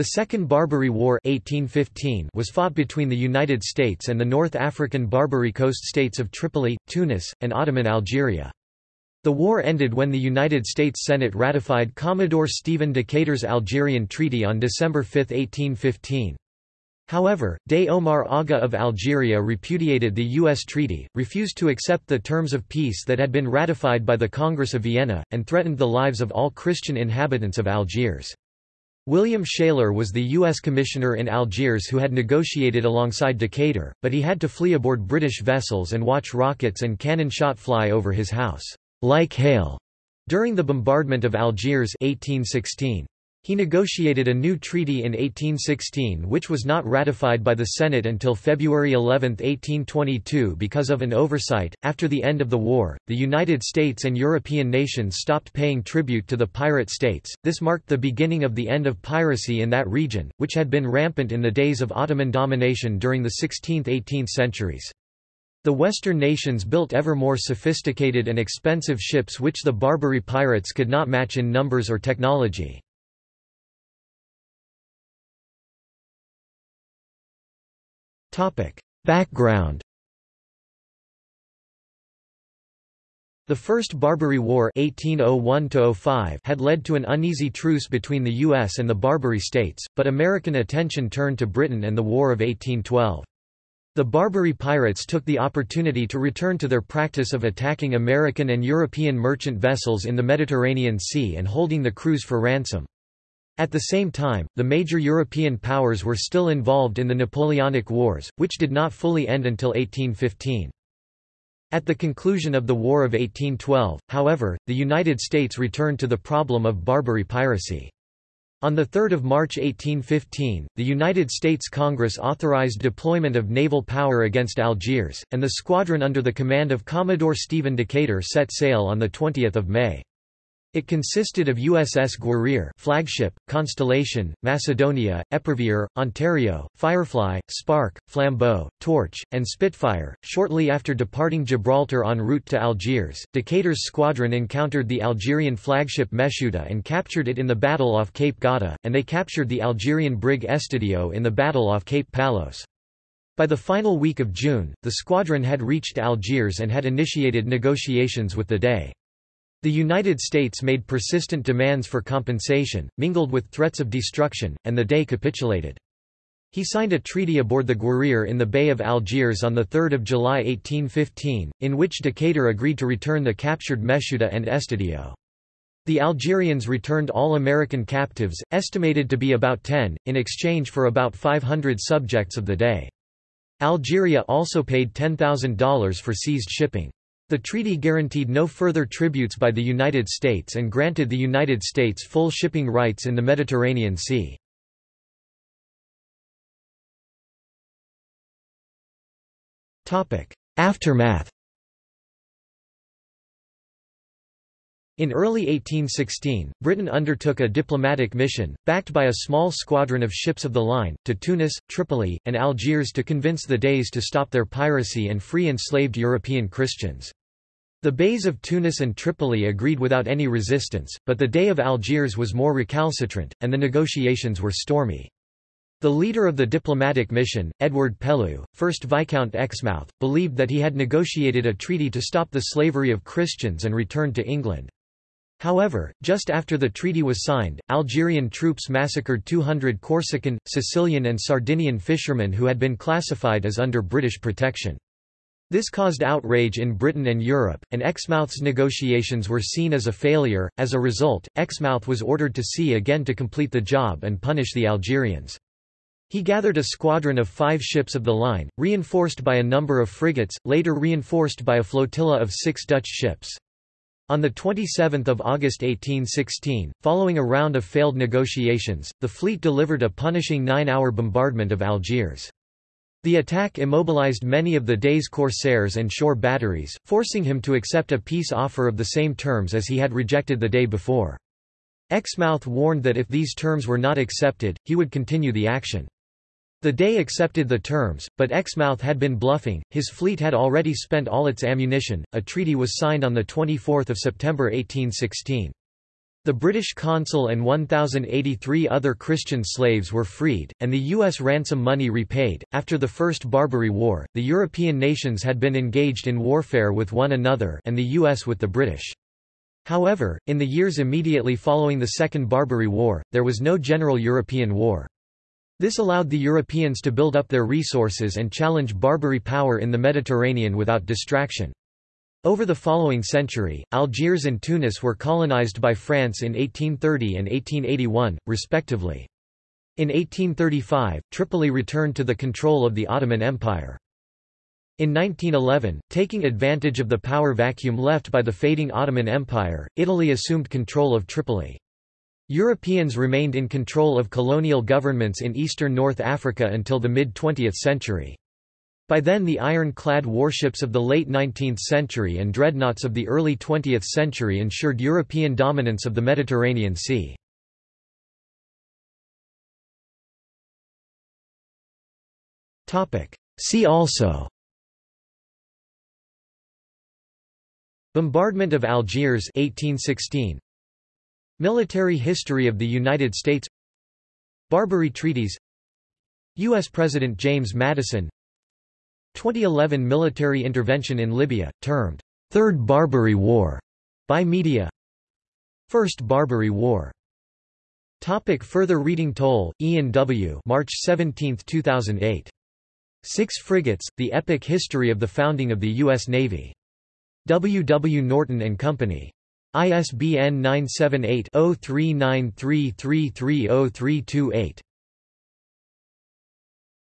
The Second Barbary War 1815 was fought between the United States and the North African Barbary coast states of Tripoli, Tunis, and Ottoman Algeria. The war ended when the United States Senate ratified Commodore Stephen Decatur's Algerian Treaty on December 5, 1815. However, Dey Omar Aga of Algeria repudiated the U.S. treaty, refused to accept the terms of peace that had been ratified by the Congress of Vienna, and threatened the lives of all Christian inhabitants of Algiers. William Shaler was the U.S. commissioner in Algiers who had negotiated alongside Decatur, but he had to flee aboard British vessels and watch rockets and cannon shot fly over his house, like hail, during the bombardment of Algiers 1816. He negotiated a new treaty in 1816 which was not ratified by the Senate until February 11, 1822 because of an oversight. After the end of the war, the United States and European nations stopped paying tribute to the pirate states. This marked the beginning of the end of piracy in that region, which had been rampant in the days of Ottoman domination during the 16th–18th centuries. The Western nations built ever more sophisticated and expensive ships which the Barbary pirates could not match in numbers or technology. Background The First Barbary War 1801 had led to an uneasy truce between the U.S. and the Barbary states, but American attention turned to Britain and the War of 1812. The Barbary pirates took the opportunity to return to their practice of attacking American and European merchant vessels in the Mediterranean Sea and holding the crews for ransom. At the same time, the major European powers were still involved in the Napoleonic Wars, which did not fully end until 1815. At the conclusion of the War of 1812, however, the United States returned to the problem of Barbary piracy. On 3 March 1815, the United States Congress authorized deployment of naval power against Algiers, and the squadron under the command of Commodore Stephen Decatur set sail on 20 May. It consisted of USS Guerriere flagship, Constellation, Macedonia, Epervier, Ontario, Firefly, Spark, Flambeau, Torch, and Spitfire. Shortly after departing Gibraltar en route to Algiers, Decatur's squadron encountered the Algerian flagship Meshuda and captured it in the battle off Cape Gata, and they captured the Algerian brig Estedio in the battle off Cape Palos. By the final week of June, the squadron had reached Algiers and had initiated negotiations with the Dey. The United States made persistent demands for compensation, mingled with threats of destruction, and the Dey capitulated. He signed a treaty aboard the Guerriere in the Bay of Algiers on 3 July 1815, in which Decatur agreed to return the captured Meshuda and Estedio. The Algerians returned all American captives, estimated to be about 10, in exchange for about 500 subjects of the Dey. Algeria also paid $10,000 for seized shipping. The treaty guaranteed no further tributes by the United States and granted the United States full shipping rights in the Mediterranean Sea. Aftermath In early 1816, Britain undertook a diplomatic mission, backed by a small squadron of ships of the line, to Tunis, Tripoli, and Algiers to convince the Deys to stop their piracy and free enslaved European Christians. The Beys of Tunis and Tripoli agreed without any resistance, but the Dey of Algiers was more recalcitrant, and the negotiations were stormy. The leader of the diplomatic mission, Edward Pellew, 1st Viscount Exmouth, believed that he had negotiated a treaty to stop the slavery of Christians and returned to England. However, just after the treaty was signed, Algerian troops massacred 200 Corsican, Sicilian and Sardinian fishermen who had been classified as under British protection. This caused outrage in Britain and Europe, and Exmouth's negotiations were seen as a failure. As a result, Exmouth was ordered to sea again to complete the job and punish the Algerians. He gathered a squadron of five ships of the line, reinforced by a number of frigates, later reinforced by a flotilla of six Dutch ships. On 27 August 1816, following a round of failed negotiations, the fleet delivered a punishing nine-hour bombardment of Algiers. The attack immobilized many of the Dey's corsairs and shore batteries, forcing him to accept a peace offer of the same terms as he had rejected the day before. Exmouth warned that if these terms were not accepted, he would continue the action. The day accepted the terms, but Exmouth had been bluffing, his fleet had already spent all its ammunition. A treaty was signed on 24 September 1816. The British consul and 1,083 other Christian slaves were freed, and the U.S. ransom money repaid. After the First Barbary War, the European nations had been engaged in warfare with one another and the U.S. with the British. However, in the years immediately following the Second Barbary War, there was no general European war. This allowed the Europeans to build up their resources and challenge Barbary power in the Mediterranean without distraction. Over the following century, Algiers and Tunis were colonized by France in 1830 and 1881, respectively. In 1835, Tripoli returned to the control of the Ottoman Empire. In 1911, taking advantage of the power vacuum left by the fading Ottoman Empire, Italy assumed control of Tripoli. Europeans remained in control of colonial governments in eastern North Africa until the mid-20th century. By then the iron-clad warships of the late 19th century and dreadnoughts of the early 20th century ensured European dominance of the Mediterranean Sea. See also Bombardment of Algiers 1816 Military history of the United States. Barbary Treaties. U.S. President James Madison 2011 military intervention in Libya, termed Third Barbary War by media. First Barbary War. Topic further reading Toll, Ian W. March 17, 2008. Six Frigates, The Epic History of the Founding of the U.S. Navy. W. W. Norton and Company. ISBN 978 0393330328.